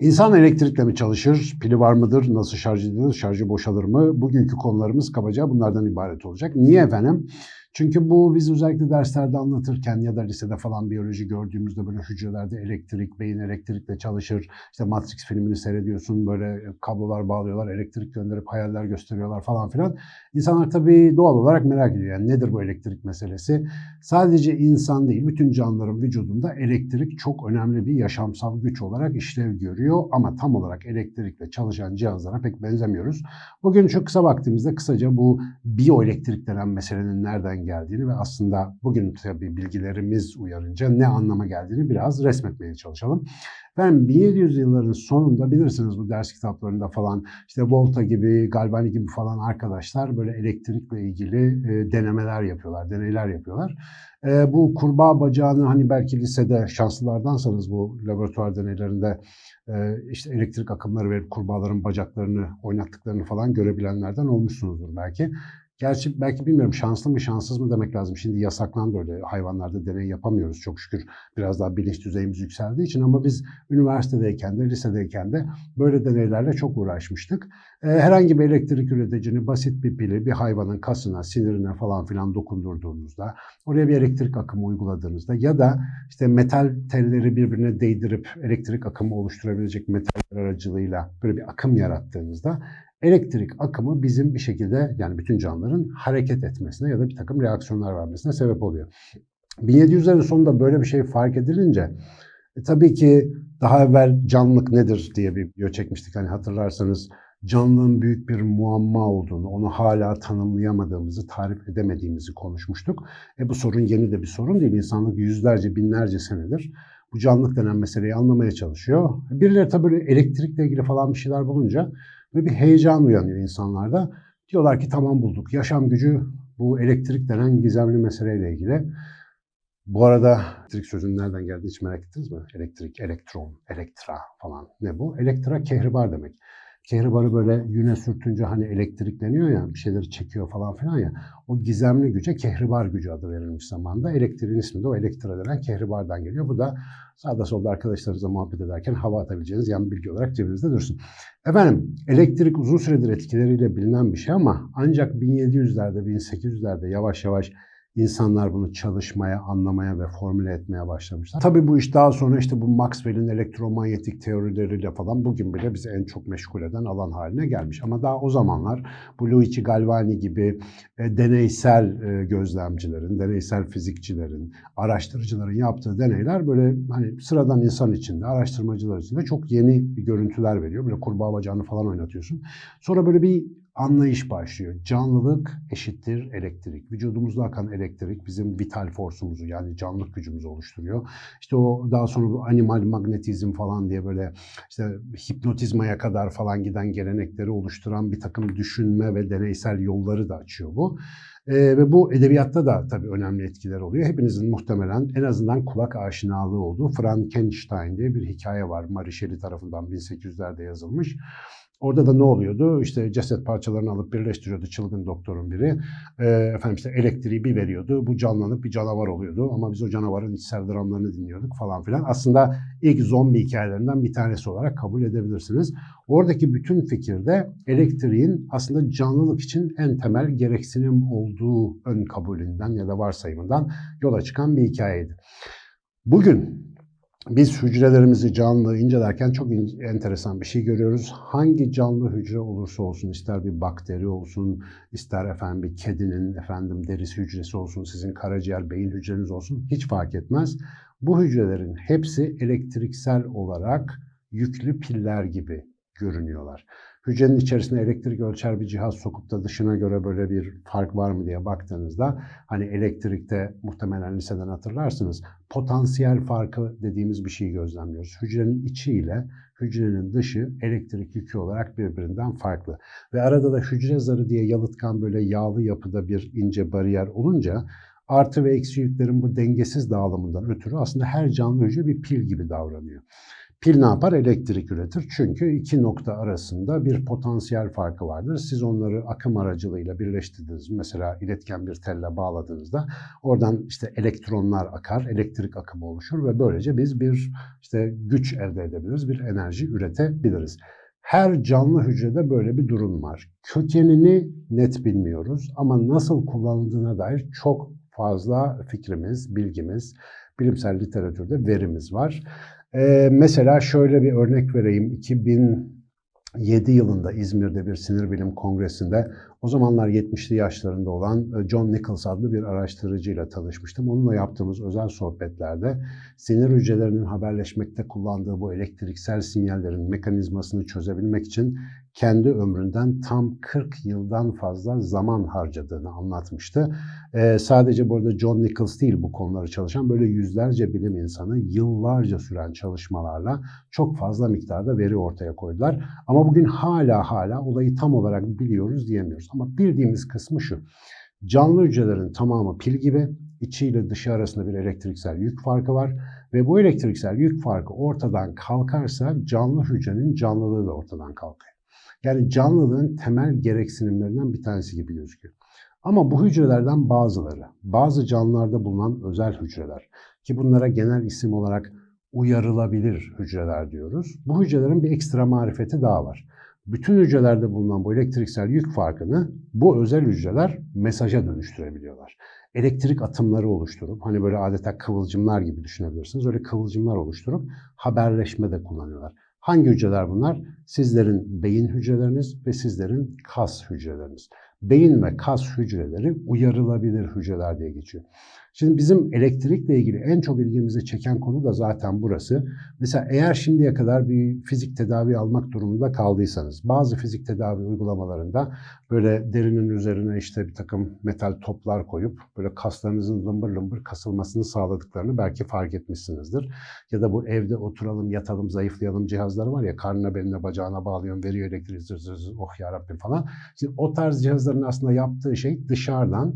İnsan elektrikle mi çalışır? Pili var mıdır? Nasıl şarj edilir? Şarjı boşalır mı? Bugünkü konularımız kabaca bunlardan ibaret olacak. Niye efendim? Çünkü bu biz özellikle derslerde anlatırken ya da lisede falan biyoloji gördüğümüzde böyle hücrelerde elektrik, beyin elektrikle çalışır. İşte Matrix filmini seyrediyorsun böyle kablolar bağlıyorlar, elektrik gönderip hayaller gösteriyorlar falan filan. İnsanlar tabii doğal olarak merak ediyor. Yani nedir bu elektrik meselesi? Sadece insan değil, bütün canlıların vücudunda elektrik çok önemli bir yaşamsal güç olarak işlev görüyor. Ama tam olarak elektrikle çalışan cihazlara pek benzemiyoruz. Bugün çok kısa vaktimizde kısaca bu biyoelektrik denen meselenin nereden geldiğini ve aslında bugün tabii bilgilerimiz uyarınca ne anlama geldiğini biraz resmetmeye çalışalım. Ben 1700 yılların sonunda bilirsiniz bu ders kitaplarında falan işte Volta gibi, Galvani gibi falan arkadaşlar böyle elektrikle ilgili e, denemeler yapıyorlar, deneyler yapıyorlar. E, bu kurbağa bacağını hani belki lisede şanslılardansanız bu laboratuvar deneylerinde e, işte elektrik akımları verip kurbağaların bacaklarını oynattıklarını falan görebilenlerden olmuşsunuzdur belki. Gerçi belki bilmiyorum şanslı mı şanssız mı demek lazım. Şimdi yasaklandı öyle hayvanlarda deney yapamıyoruz çok şükür. Biraz daha bilinç düzeyimiz yükseldiği için ama biz üniversitedeyken de lisedeyken de böyle deneylerle çok uğraşmıştık. Ee, herhangi bir elektrik üreticini basit bir pili bir hayvanın kasına, sinirine falan filan dokundurduğunuzda, oraya bir elektrik akımı uyguladığınızda ya da işte metal telleri birbirine değdirip elektrik akımı oluşturabilecek metaller aracılığıyla böyle bir akım yarattığınızda elektrik akımı bizim bir şekilde yani bütün canlıların hareket etmesine ya da bir takım reaksiyonlar vermesine sebep oluyor. 1700'lerin sonunda böyle bir şey fark edilince e, tabii ki daha evvel canlılık nedir diye bir video çekmiştik. Hani hatırlarsanız canlılığın büyük bir muamma olduğunu, onu hala tanımlayamadığımızı, tarif edemediğimizi konuşmuştuk. E bu sorun yeni de bir sorun değil. İnsanlık yüzlerce, binlerce senedir bu canlılık denen meseleyi anlamaya çalışıyor. Birileri tabii elektrikle ilgili falan bir şeyler bulunca ve bir heyecan uyanıyor insanlarda. Diyorlar ki tamam bulduk. Yaşam gücü bu elektrik denen gizemli meseleyle ilgili. Bu arada elektrik sözünün nereden geldiğini hiç merak ettiniz mi? Elektrik, elektron, elektra falan. Ne bu? Elektra kehribar demek. Kehribarı böyle yüne sürtünce hani elektrikleniyor ya, bir şeyleri çekiyor falan filan ya. O gizemli güce kehribar gücü adı verilmiş zamanda. Elektriğin ismi de o elektra denen kehribardan geliyor. Bu da sağda solda arkadaşlarınızla muhabbet ederken hava atabileceğiniz yan bilgi olarak cebinizde dursun. Efendim elektrik uzun süredir etkileriyle bilinen bir şey ama ancak 1700'lerde 1800'lerde yavaş yavaş İnsanlar bunu çalışmaya, anlamaya ve formüle etmeye başlamışlar. Tabii bu iş daha sonra işte bu Maxwell'in elektromanyetik teorileriyle falan bugün bile bizi en çok meşgul eden alan haline gelmiş. Ama daha o zamanlar bu Luigi Galvani gibi e, deneysel e, gözlemcilerin, deneysel fizikçilerin, araştırıcıların yaptığı deneyler böyle hani sıradan insan içinde, araştırmacılar içinde çok yeni görüntüler veriyor. Böyle kurbağa bacağını falan oynatıyorsun. Sonra böyle bir anlayış başlıyor. Canlılık eşittir elektrik. Vücudumuzda akan elektrik bizim vital forsumuzu yani canlılık gücümüzü oluşturuyor. İşte o daha sonra bu animal magnetizm falan diye böyle işte hipnotizmaya kadar falan giden gelenekleri oluşturan bir takım düşünme ve deneysel yolları da açıyor bu. Ee, ve bu edebiyatta da tabii önemli etkiler oluyor. Hepinizin muhtemelen en azından kulak aşinalığı olduğu Frankenstein diye bir hikaye var. Mary Shelley tarafından 1800'lerde yazılmış. Orada da ne oluyordu? İşte ceset parçalarını alıp birleştiriyordu çılgın doktorun biri. E, efendim işte elektriği bir veriyordu. Bu canlanıp bir canavar oluyordu. Ama biz o canavarın içsel dramlarını dinliyorduk falan filan. Aslında ilk zombi hikayelerinden bir tanesi olarak kabul edebilirsiniz. Oradaki bütün fikirde elektriğin aslında canlılık için en temel gereksinim olduğu ön kabulünden ya da varsayımından yola çıkan bir hikayeydi. Bugün biz hücrelerimizi canlı incelerken çok enteresan bir şey görüyoruz. Hangi canlı hücre olursa olsun, ister bir bakteri olsun, ister efendim bir kedinin efendim derisi hücresi olsun, sizin karaciğer, beyin hücreniz olsun hiç fark etmez. Bu hücrelerin hepsi elektriksel olarak yüklü piller gibi görünüyorlar. Hücrenin içerisine elektrik ölçer bir cihaz sokup da dışına göre böyle bir fark var mı diye baktığınızda hani elektrikte muhtemelen liseden hatırlarsınız potansiyel farkı dediğimiz bir şeyi gözlemliyoruz. Hücrenin içi ile hücrenin dışı elektrik yükü olarak birbirinden farklı. Ve arada da hücre zarı diye yalıtkan böyle yağlı yapıda bir ince bariyer olunca artı ve eksi yüklerin bu dengesiz dağılımından ötürü aslında her canlı hücre bir pil gibi davranıyor. Pil ne yapar? Elektrik üretir. Çünkü iki nokta arasında bir potansiyel farkı vardır. Siz onları akım aracılığıyla birleştirdiniz. Mesela iletken bir telle bağladığınızda oradan işte elektronlar akar, elektrik akımı oluşur ve böylece biz bir işte güç elde edebiliriz, bir enerji üretebiliriz. Her canlı hücrede böyle bir durum var. Kökenini net bilmiyoruz ama nasıl kullanıldığına dair çok fazla fikrimiz, bilgimiz, bilimsel literatürde verimiz var. Ee, mesela şöyle bir örnek vereyim. 2007 yılında İzmir'de bir sinir bilim kongresinde o zamanlar 70'li yaşlarında olan e, John Nichols adlı bir araştırıcıyla tanışmıştım. Onunla yaptığımız özel sohbetlerde sinir hücrelerinin haberleşmekte kullandığı bu elektriksel sinyallerin mekanizmasını çözebilmek için kendi ömründen tam 40 yıldan fazla zaman harcadığını anlatmıştı. Ee, sadece burada John Nichols değil bu konuları çalışan böyle yüzlerce bilim insanı yıllarca süren çalışmalarla çok fazla miktarda veri ortaya koydular. Ama bugün hala hala olayı tam olarak biliyoruz diyemiyoruz. Ama bildiğimiz kısmı şu. Canlı hücrelerin tamamı pil gibi içi ile dışı arasında bir elektriksel yük farkı var ve bu elektriksel yük farkı ortadan kalkarsa canlı hücrenin canlılığı da ortadan kalkıyor. Yani canlılığın temel gereksinimlerinden bir tanesi gibi gözüküyor. Ama bu hücrelerden bazıları, bazı canlılarda bulunan özel hücreler ki bunlara genel isim olarak uyarılabilir hücreler diyoruz. Bu hücrelerin bir ekstra marifeti daha var. Bütün hücrelerde bulunan bu elektriksel yük farkını bu özel hücreler mesaja dönüştürebiliyorlar. Elektrik atımları oluşturup, hani böyle adeta kıvılcımlar gibi düşünebilirsiniz. Öyle kıvılcımlar oluşturup haberleşme de kullanıyorlar. Hangi hücreler bunlar? Sizlerin beyin hücreleriniz ve sizlerin kas hücreleriniz. Beyin ve kas hücreleri uyarılabilir hücreler diye geçiyor. Şimdi bizim elektrikle ilgili en çok ilgimizi çeken konu da zaten burası. Mesela eğer şimdiye kadar bir fizik tedavi almak durumunda kaldıysanız, bazı fizik tedavi uygulamalarında böyle derinin üzerine işte bir takım metal toplar koyup böyle kaslarınızın lımbır lımbır kasılmasını sağladıklarını belki fark etmişsinizdir. Ya da bu evde oturalım, yatalım, zayıflayalım cihazları var ya karnına beline bacağına bağlıyorsun, veriyor elektriği zır zır zır oh yarabbim falan. Şimdi o tarz cihazların aslında yaptığı şey dışarıdan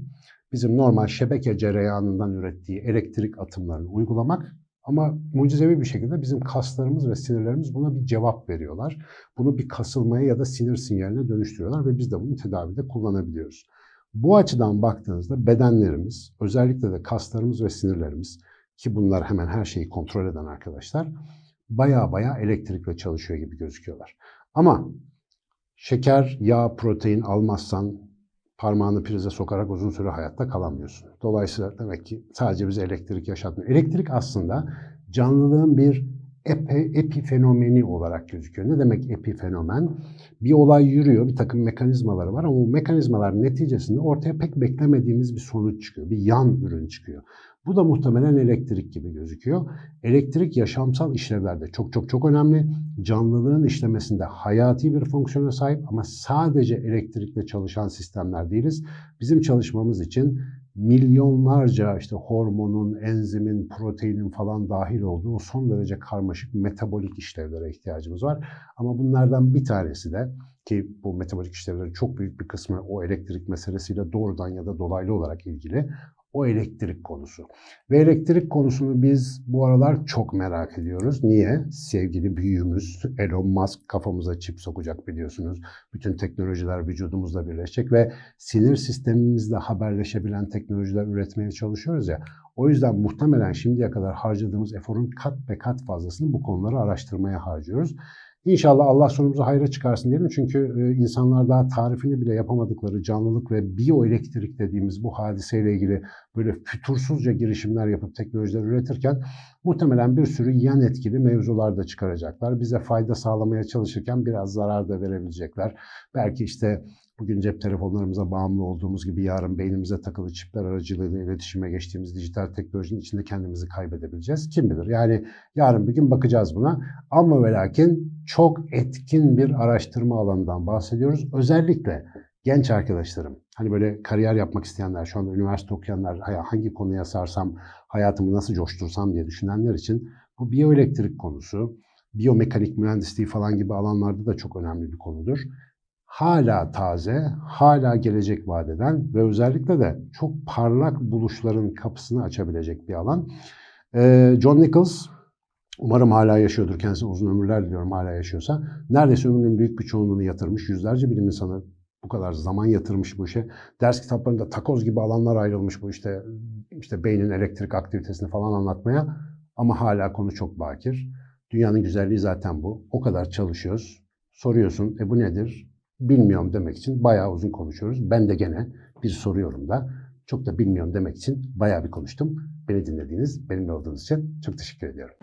bizim normal şebeke cereyanından ürettiği elektrik atımlarını uygulamak ama mucizevi bir şekilde bizim kaslarımız ve sinirlerimiz buna bir cevap veriyorlar. Bunu bir kasılmaya ya da sinir sinyaline dönüştürüyorlar ve biz de bunu tedavide kullanabiliyoruz. Bu açıdan baktığınızda bedenlerimiz, özellikle de kaslarımız ve sinirlerimiz ki bunlar hemen her şeyi kontrol eden arkadaşlar, baya baya elektrikle çalışıyor gibi gözüküyorlar. Ama şeker, yağ, protein almazsan parmağını prize sokarak uzun süre hayatta kalamıyorsun. Dolayısıyla demek ki sadece bize elektrik yaşatmıyor. Elektrik aslında canlılığın bir epi, epifenomeni olarak gözüküyor. Ne demek epifenomen? Bir olay yürüyor, bir takım mekanizmaları var ama bu mekanizmalar neticesinde ortaya pek beklemediğimiz bir sonuç çıkıyor. Bir yan ürün çıkıyor. Bu da muhtemelen elektrik gibi gözüküyor. Elektrik yaşamsal işlevlerde çok çok çok önemli. Canlılığın işlemesinde hayati bir fonksiyona sahip ama sadece elektrikle çalışan sistemler değiliz. Bizim çalışmamız için milyonlarca işte hormonun, enzimin, proteinin falan dahil olduğu son derece karmaşık metabolik işlevlere ihtiyacımız var. Ama bunlardan bir tanesi de ki bu metabolik işlevlerin çok büyük bir kısmı o elektrik meselesiyle doğrudan ya da dolaylı olarak ilgili o elektrik konusu. Ve elektrik konusunu biz bu aralar çok merak ediyoruz. Niye? Sevgili büyüğümüz Elon Musk kafamıza çip sokacak biliyorsunuz. Bütün teknolojiler vücudumuzla birleşecek ve sinir sistemimizle haberleşebilen teknolojiler üretmeye çalışıyoruz ya. O yüzden muhtemelen şimdiye kadar harcadığımız eforun kat be kat fazlasını bu konuları araştırmaya harcıyoruz. İnşallah Allah sonumuzu hayra çıkarsın diyelim. Çünkü e, insanlar daha tarifini bile yapamadıkları canlılık ve biyoelektrik dediğimiz bu hadiseyle ilgili böyle fütursuzca girişimler yapıp teknolojiler üretirken muhtemelen bir sürü yan etkili mevzular da çıkaracaklar. Bize fayda sağlamaya çalışırken biraz zarar da verebilecekler. Belki işte Bugün cep telefonlarımıza bağımlı olduğumuz gibi yarın beynimize takılı çipler aracılığıyla iletişime geçtiğimiz dijital teknolojinin içinde kendimizi kaybedebileceğiz. Kim bilir? Yani yarın bir gün bakacağız buna. Ama ve lakin çok etkin bir araştırma alanından bahsediyoruz. Özellikle genç arkadaşlarım, hani böyle kariyer yapmak isteyenler, şu anda üniversite okuyanlar, hangi konuya sarsam, hayatımı nasıl coştursam diye düşünenler için bu biyoelektrik konusu, biyomekanik mühendisliği falan gibi alanlarda da çok önemli bir konudur hala taze, hala gelecek vadeden ve özellikle de çok parlak buluşların kapısını açabilecek bir alan. Ee, John Nichols, umarım hala yaşıyordur, kendisine uzun ömürler diliyorum hala yaşıyorsa. Neredeyse ömrünün büyük bir çoğunluğunu yatırmış, yüzlerce bilim insanı bu kadar zaman yatırmış bu işe. Ders kitaplarında takoz gibi alanlar ayrılmış bu işte işte beynin elektrik aktivitesini falan anlatmaya ama hala konu çok bakir. Dünyanın güzelliği zaten bu. O kadar çalışıyoruz. Soruyorsun, e bu nedir? Bilmiyorum demek için bayağı uzun konuşuyoruz. Ben de gene bir soruyorum da çok da bilmiyorum demek için bayağı bir konuştum. Beni dinlediğiniz, benimle olduğunuz için çok teşekkür ediyorum.